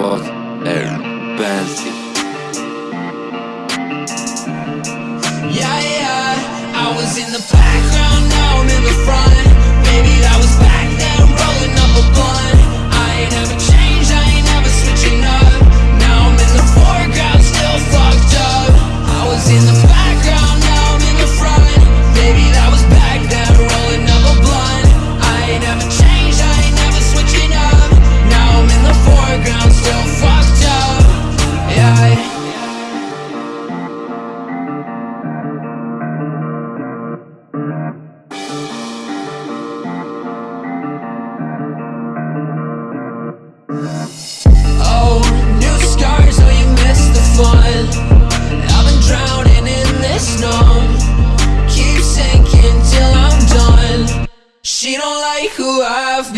what? Air Bancy.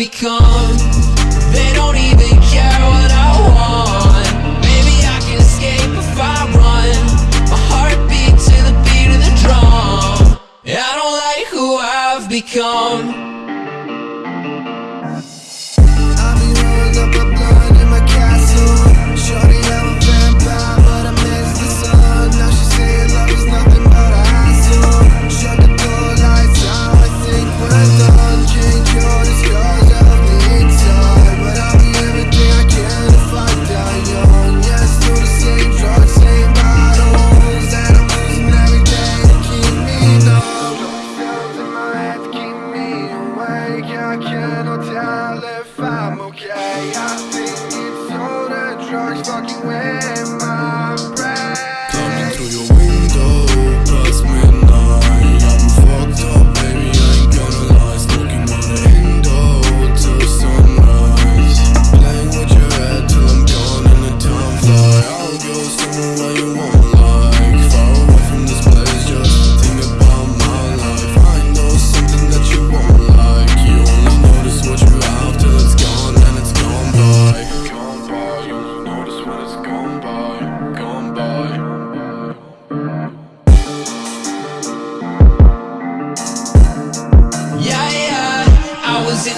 become. They don't even care what I want. Maybe I can escape if I run. My heart beats to the beat of the drum. I don't like who I've become. fake, I cannot tell if I'm okay. I think it's all the drugs fucking with my brain. Coming through your window, past midnight I'm fucked up, baby, I ain't gonna lie. The window till sunrise. Playing with your head till I'm gone and the time I'll go somewhere where you want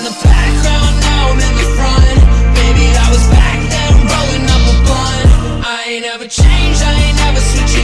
the background, now I'm in the front. Baby, was back then, rolling up a blunt. I ain't ever changed, I ain't ever switched